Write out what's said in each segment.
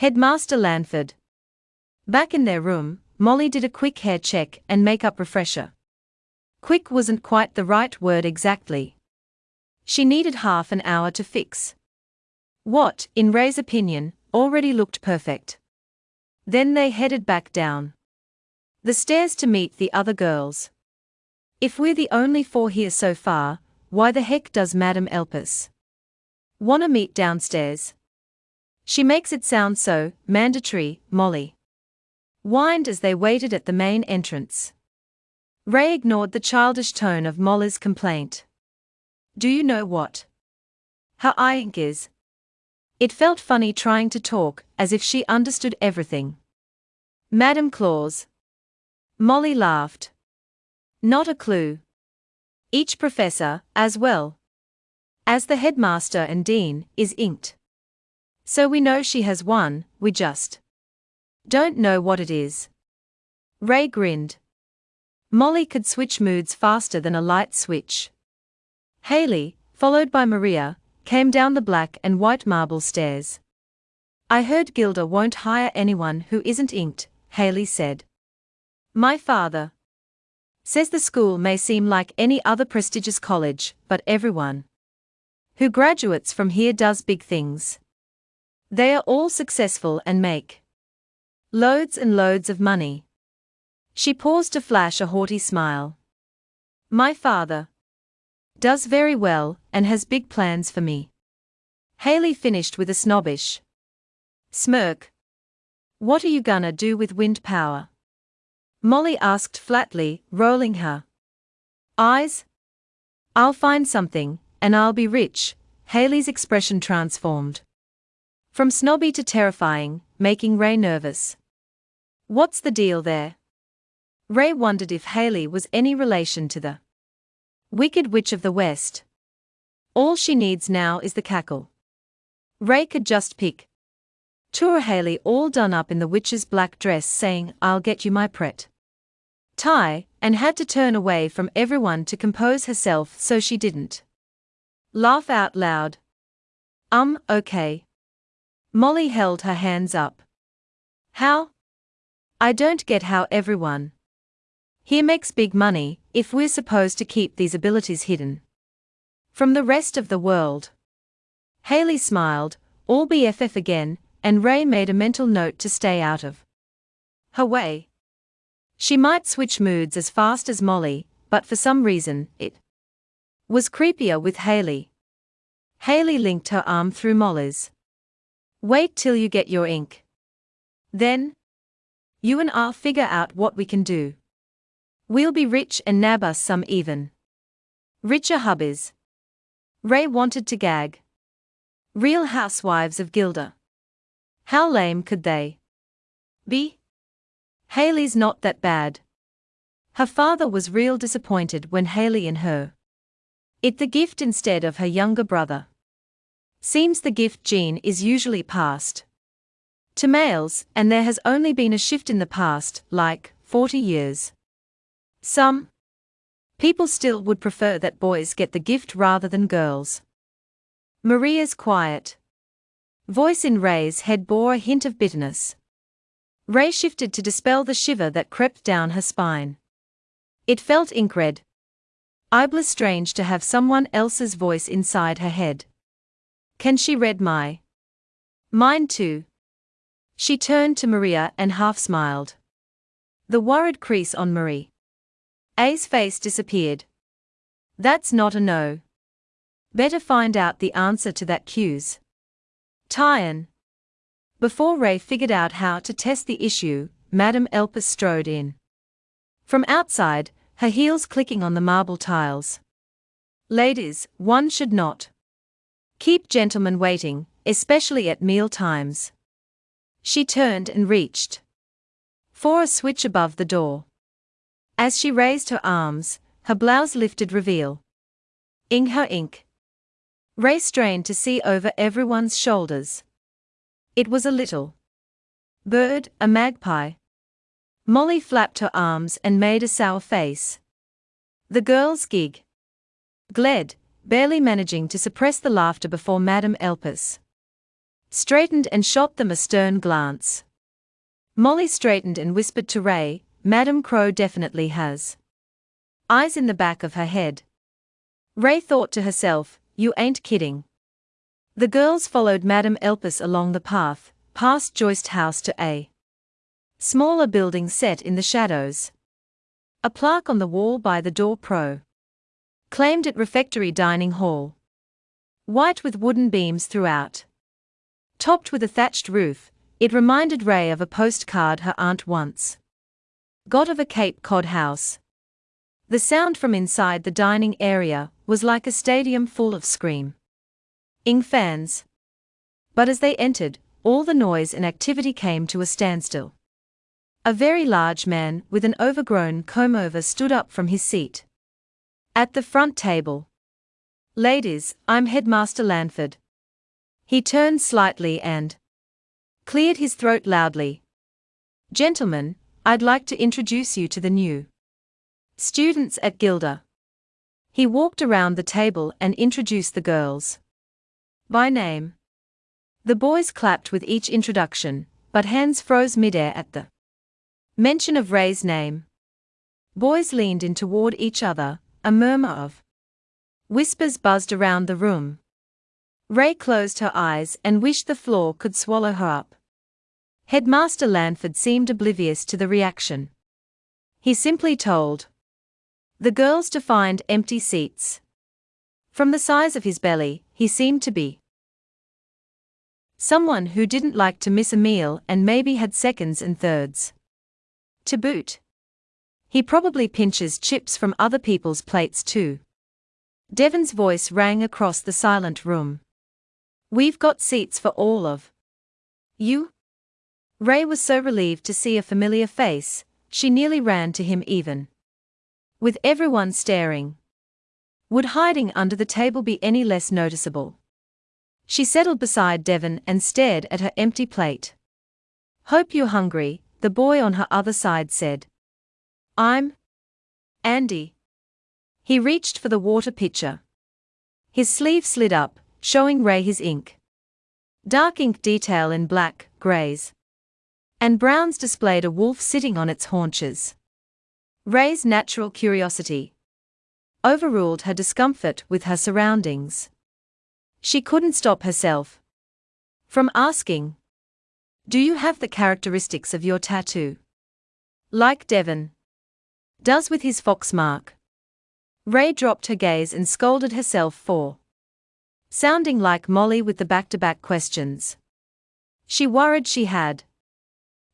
Headmaster Lanford. Back in their room, Molly did a quick hair check and makeup refresher. Quick wasn't quite the right word exactly. She needed half an hour to fix. What, in Ray's opinion, already looked perfect. Then they headed back down the stairs to meet the other girls. If we're the only four here so far, why the heck does Madame Elpis wanna meet downstairs? She makes it sound so mandatory, Molly whined as they waited at the main entrance. Ray ignored the childish tone of Molly's complaint. Do you know what? I ink is? It felt funny trying to talk, as if she understood everything. Madam Claus. Molly laughed. Not a clue. Each professor, as well as the headmaster and dean, is inked. So we know she has one, we just don't know what it is. Ray grinned. Molly could switch moods faster than a light switch. Haley, followed by Maria, came down the black and white marble stairs. I heard Gilder won't hire anyone who isn't inked, Haley said. My father says the school may seem like any other prestigious college, but everyone who graduates from here does big things. They are all successful and make loads and loads of money. She paused to flash a haughty smile. My father does very well and has big plans for me. Haley finished with a snobbish smirk. What are you gonna do with wind power? Molly asked flatly, rolling her eyes. I'll find something, and I'll be rich. Haley's expression transformed from snobby to terrifying, making Ray nervous. What's the deal there? Ray wondered if Haley was any relation to the Wicked Witch of the West. All she needs now is the cackle. Ray could just pick. Tour Haley all done up in the witch's black dress saying, I'll get you my pret tie, and had to turn away from everyone to compose herself so she didn't laugh out loud. Um, okay. Molly held her hands up. How? I don't get how everyone here makes big money if we're supposed to keep these abilities hidden from the rest of the world. Haley smiled, all BFF again, and Ray made a mental note to stay out of her way. She might switch moods as fast as Molly, but for some reason, it was creepier with Haley. Haley linked her arm through Molly's. Wait till you get your ink. Then, you and I'll figure out what we can do. We'll be rich and nab us some even. Richer hubbies. Ray wanted to gag. Real housewives of Gilder. How lame could they be? Haley's not that bad. Her father was real disappointed when Haley and her it the gift instead of her younger brother. Seems the gift gene is usually passed to males, and there has only been a shift in the past, like 40 years. Some people still would prefer that boys get the gift rather than girls. Maria's quiet voice in Ray's head bore a hint of bitterness. Ray shifted to dispel the shiver that crept down her spine. It felt ink-red. Iblis strange to have someone else's voice inside her head. Can she read my mind too? She turned to Maria and half smiled. The worried crease on Marie A's face disappeared. That's not a no. Better find out the answer to that cues. Tyan. Before Ray figured out how to test the issue, Madame Elpis strode in. From outside, her heels clicking on the marble tiles. Ladies, one should not keep gentlemen waiting, especially at meal times. She turned and reached for a switch above the door. As she raised her arms, her blouse lifted reveal. In her ink. Ray strained to see over everyone's shoulders. It was a little bird, a magpie. Molly flapped her arms and made a sour face. The girls gig. Gled, barely managing to suppress the laughter before Madame Elpis. straightened and shot them a stern glance. Molly straightened and whispered to Ray, Madame Crow definitely has eyes in the back of her head. Ray thought to herself, You ain't kidding. The girls followed Madame Elpis along the path, past Joist House to a smaller building set in the shadows. A plaque on the wall by the door pro claimed it refectory dining hall. White with wooden beams throughout. Topped with a thatched roof, it reminded Ray of a postcard her aunt once got of a Cape Cod house. The sound from inside the dining area was like a stadium full of scream. Ing fans. But as they entered, all the noise and activity came to a standstill. A very large man with an overgrown comb over stood up from his seat. At the front table. Ladies, I'm Headmaster Lanford. He turned slightly and cleared his throat loudly. Gentlemen, I'd like to introduce you to the new students at Gilder. He walked around the table and introduced the girls by name. The boys clapped with each introduction, but hands froze midair at the mention of Ray's name. Boys leaned in toward each other, a murmur of whispers buzzed around the room. Ray closed her eyes and wished the floor could swallow her up. Headmaster Lanford seemed oblivious to the reaction. He simply told the girls to find empty seats. From the size of his belly, he seemed to be someone who didn't like to miss a meal and maybe had seconds and thirds. To boot, he probably pinches chips from other people's plates too. Devon's voice rang across the silent room. We've got seats for all of you. Ray was so relieved to see a familiar face, she nearly ran to him even. With everyone staring. Would hiding under the table be any less noticeable? She settled beside Devon and stared at her empty plate. Hope you're hungry, the boy on her other side said. I'm Andy. He reached for the water pitcher. His sleeve slid up, showing Ray his ink. Dark ink detail in black, greys, and browns displayed a wolf sitting on its haunches. Ray's natural curiosity overruled her discomfort with her surroundings. She couldn't stop herself from asking, Do you have the characteristics of your tattoo? Like Devon does with his fox mark. Ray dropped her gaze and scolded herself for sounding like Molly with the back to back questions. She worried she had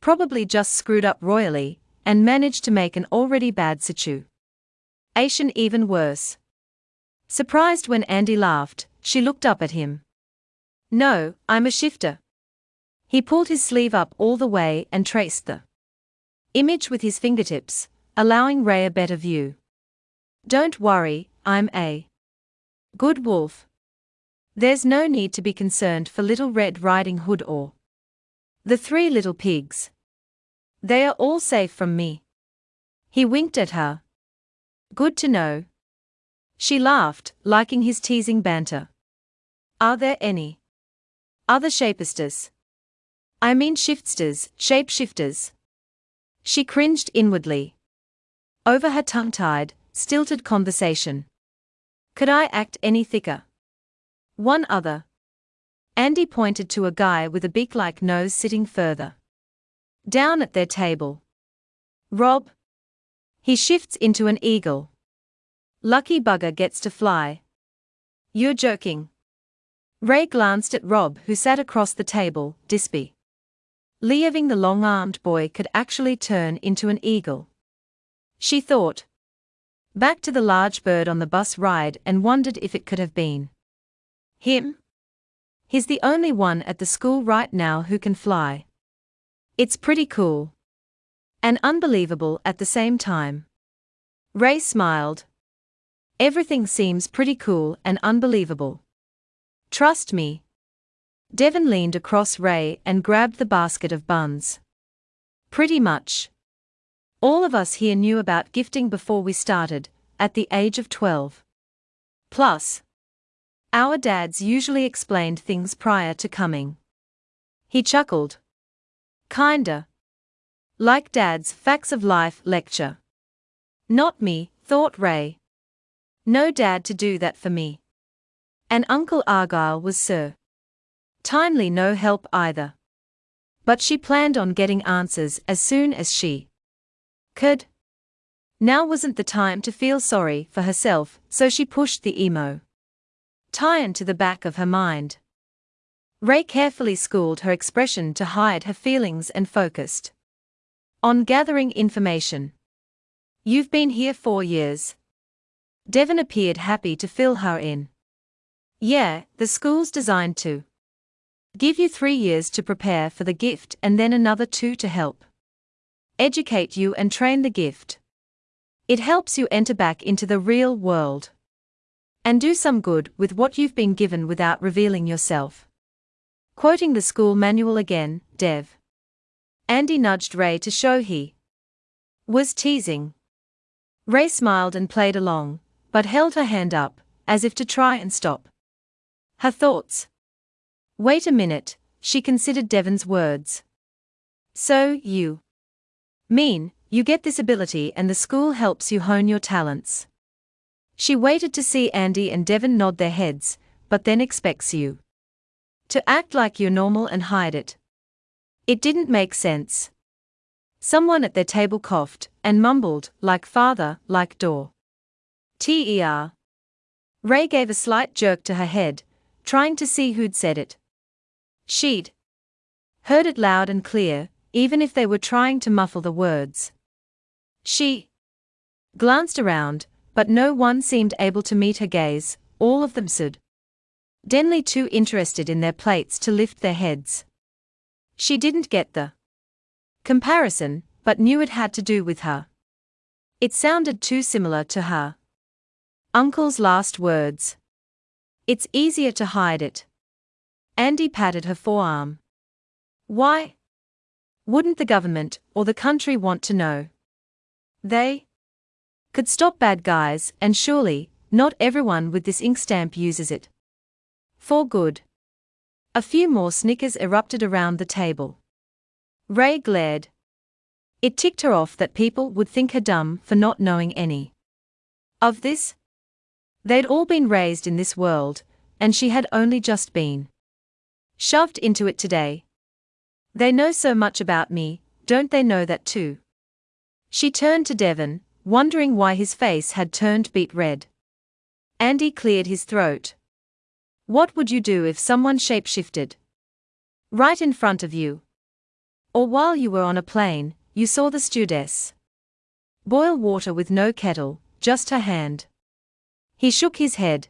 probably just screwed up royally and managed to make an already bad situation even worse. Surprised when Andy laughed, she looked up at him. No, I'm a shifter. He pulled his sleeve up all the way and traced the image with his fingertips, allowing Ray a better view. Don't worry, I'm a good wolf. There's no need to be concerned for Little Red Riding Hood or the three little pigs. They are all safe from me. He winked at her. Good to know. She laughed, liking his teasing banter. Are there any other shapesters? I mean shiftsters, shapeshifters. She cringed inwardly. Over her tongue tied, stilted conversation. Could I act any thicker? One other. Andy pointed to a guy with a beak like nose sitting further down at their table. Rob. He shifts into an eagle. Lucky bugger gets to fly. You're joking. Ray glanced at Rob, who sat across the table, dispy. Leaving the long armed boy could actually turn into an eagle. She thought. Back to the large bird on the bus ride and wondered if it could have been. Him? He's the only one at the school right now who can fly. It's pretty cool. And unbelievable at the same time. Ray smiled. Everything seems pretty cool and unbelievable. Trust me. Devon leaned across Ray and grabbed the basket of buns. Pretty much. All of us here knew about gifting before we started, at the age of 12. Plus, our dads usually explained things prior to coming. He chuckled. Kinda. Like Dad's Facts of Life lecture. Not me, thought Ray. No dad to do that for me. And Uncle Argyle was Sir. Timely no help either. But she planned on getting answers as soon as she could. Now wasn't the time to feel sorry for herself, so she pushed the emo. Tie into the back of her mind. Ray carefully schooled her expression to hide her feelings and focused on gathering information. You've been here four years. Devon appeared happy to fill her in. Yeah, the school's designed to give you three years to prepare for the gift and then another two to help educate you and train the gift. It helps you enter back into the real world and do some good with what you've been given without revealing yourself. Quoting the school manual again, Dev. Andy nudged Ray to show he was teasing. Ray smiled and played along, but held her hand up, as if to try and stop her thoughts. Wait a minute, she considered Devon's words. So, you mean, you get this ability and the school helps you hone your talents. She waited to see Andy and Devon nod their heads, but then expects you to act like you're normal and hide it. It didn't make sense. Someone at their table coughed and mumbled, like father, like door. T-E-R. Ray gave a slight jerk to her head, trying to see who'd said it. She'd heard it loud and clear, even if they were trying to muffle the words. She glanced around, but no one seemed able to meet her gaze, all of them stood Denly too interested in their plates to lift their heads. She didn't get the comparison, but knew it had to do with her. It sounded too similar to her. Uncle's last words. It's easier to hide it. Andy patted her forearm. Why? Wouldn't the government or the country want to know? They could stop bad guys, and surely, not everyone with this ink stamp uses it. For good. A few more snickers erupted around the table. Ray glared. It ticked her off that people would think her dumb for not knowing any of this. They'd all been raised in this world, and she had only just been shoved into it today. They know so much about me, don't they know that too? She turned to Devon, wondering why his face had turned beet red. Andy cleared his throat. What would you do if someone shapeshifted? Right in front of you. Or while you were on a plane, you saw the stewardess. Boil water with no kettle, just her hand. He shook his head.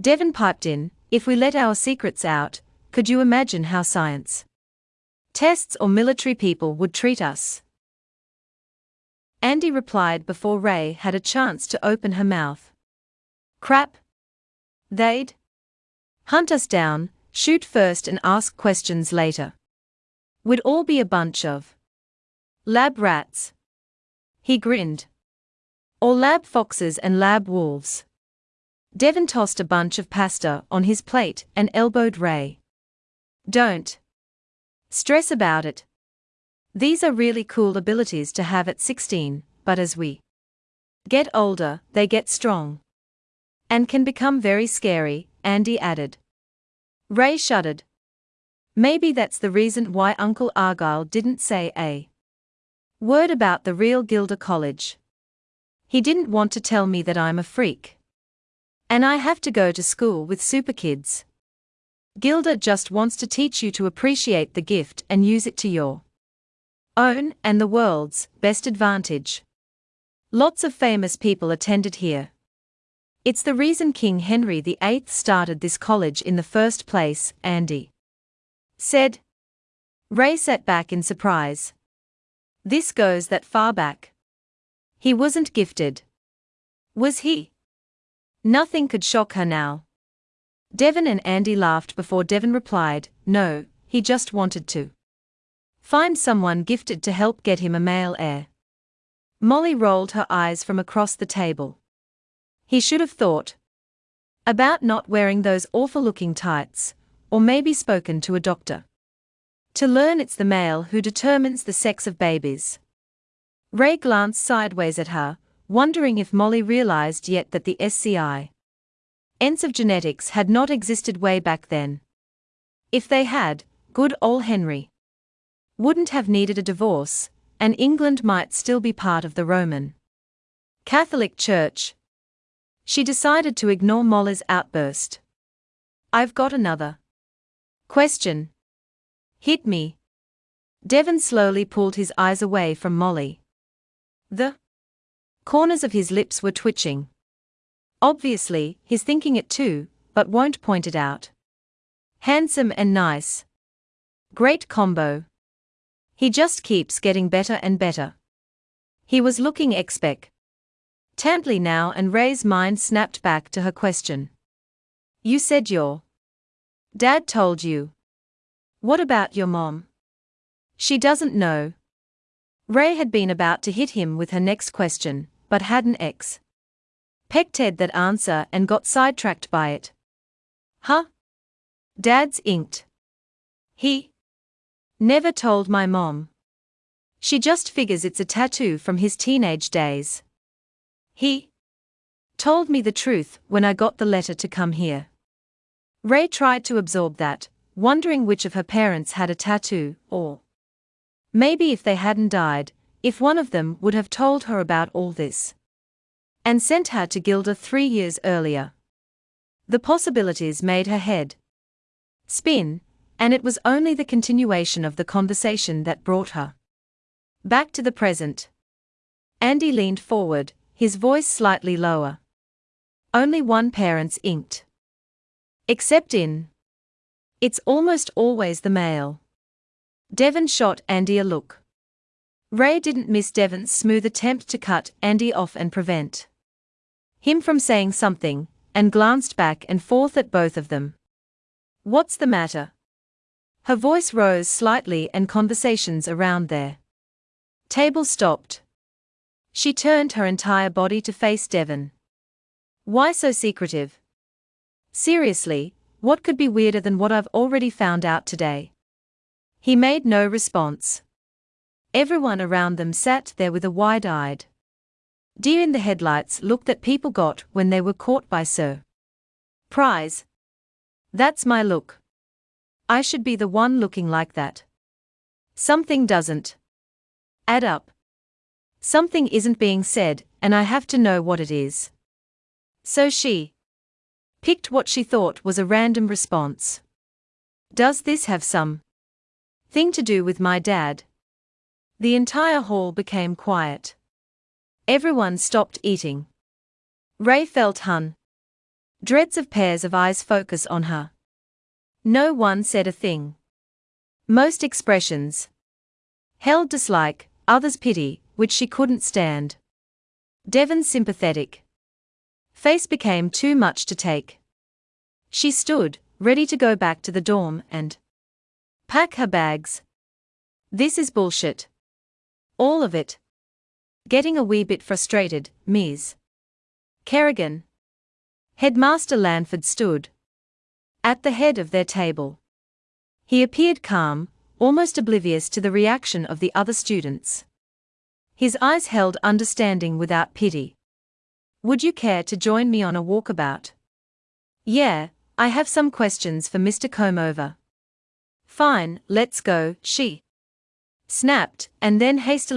Devon piped in, if we let our secrets out, could you imagine how science tests or military people would treat us? Andy replied before Ray had a chance to open her mouth. Crap. They'd Hunt us down, shoot first and ask questions later. We'd all be a bunch of lab rats. He grinned. Or lab foxes and lab wolves. Devon tossed a bunch of pasta on his plate and elbowed Ray. Don't stress about it. These are really cool abilities to have at 16, but as we get older, they get strong. And can become very scary, Andy added. Ray shuddered. Maybe that's the reason why Uncle Argyle didn't say a word about the real Gilder College. He didn't want to tell me that I'm a freak. And I have to go to school with super kids. Gilder just wants to teach you to appreciate the gift and use it to your own and the world's best advantage. Lots of famous people attended here. It's the reason King Henry VIII started this college in the first place, Andy said. Ray sat back in surprise. This goes that far back. He wasn't gifted. Was he? Nothing could shock her now. Devon and Andy laughed before Devon replied, No, he just wanted to find someone gifted to help get him a male heir. Molly rolled her eyes from across the table. He should have thought about not wearing those awful looking tights, or maybe spoken to a doctor. To learn it's the male who determines the sex of babies. Ray glanced sideways at her, wondering if Molly realized yet that the SCI ends of genetics had not existed way back then. If they had, good old Henry wouldn't have needed a divorce, and England might still be part of the Roman Catholic Church. She decided to ignore Molly's outburst. I've got another question. Hit me. Devon slowly pulled his eyes away from Molly. The corners of his lips were twitching. Obviously, he's thinking it too, but won't point it out. Handsome and nice. Great combo. He just keeps getting better and better. He was looking expect. Tantly now and Ray's mind snapped back to her question. You said your dad told you. What about your mom? She doesn't know. Ray had been about to hit him with her next question, but had an ex. Pecked Ted that answer and got sidetracked by it. Huh? Dad's inked. He never told my mom. She just figures it's a tattoo from his teenage days. He told me the truth when I got the letter to come here. Ray tried to absorb that, wondering which of her parents had a tattoo, or Maybe if they hadn't died, if one of them would have told her about all this. And sent her to Gilder three years earlier. The possibilities made her head spin, and it was only the continuation of the conversation that brought her back to the present. Andy leaned forward, his voice slightly lower. Only one parent's inked. Except in. It's almost always the male. Devon shot Andy a look. Ray didn't miss Devon's smooth attempt to cut Andy off and prevent him from saying something, and glanced back and forth at both of them. What's the matter? Her voice rose slightly and conversations around their table stopped. She turned her entire body to face Devon. Why so secretive? Seriously, what could be weirder than what I've already found out today? He made no response. Everyone around them sat there with a wide eyed, deer in the headlights look that people got when they were caught by Sir. Prize. That's my look. I should be the one looking like that. Something doesn't add up. Something isn't being said, and I have to know what it is. So she picked what she thought was a random response. Does this have some Thing to do with my dad. The entire hall became quiet. Everyone stopped eating. Ray felt hun. Dreads of pairs of eyes focus on her. No one said a thing. Most expressions held dislike, others pity, which she couldn't stand. Devon sympathetic. Face became too much to take. She stood, ready to go back to the dorm and Pack her bags. This is bullshit. All of it. Getting a wee bit frustrated, Ms. Kerrigan. Headmaster Lanford stood at the head of their table. He appeared calm, almost oblivious to the reaction of the other students. His eyes held understanding without pity. Would you care to join me on a walkabout? Yeah, I have some questions for Mr. Comover. Fine, let's go, she snapped, and then hastily